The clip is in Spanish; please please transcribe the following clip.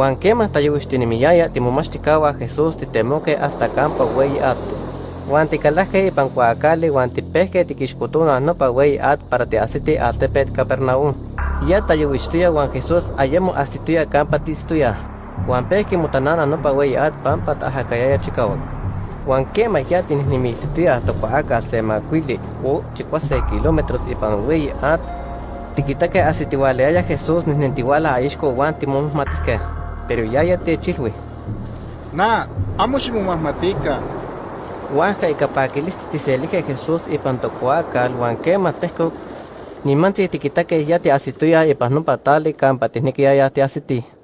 Juan quema tayuixtinimiyaya timomachtikahua Jesús titemoque hasta campo weyi at. Juan ticalajque ipan cuacali Juan tipejque tiquixputuna nopa weyi at para tiasiti altepet Capernaum. Ya tayuixtuya Juan Jesús ayemo astituya campa tistuya. Juan pejque mutanana nopa weyi at pampa tajacayaya chicawak. Juan quema ya tinihnimisituya tocuaca semacuili o chicuase kilómetros ipan weyi at. Tiquitaque asitiwaleaya Jesús nisnentiwala aixco Juan timomahmatisque. Pero ya ya te chilwi. Na, amo ximomahmatica. Huanca y capaquilisti tiselige Jesús ipan tocuacal, huan quema tehco. Nimanti tiquitaque ya te asituya ipan no patali campa tihniquia ya te.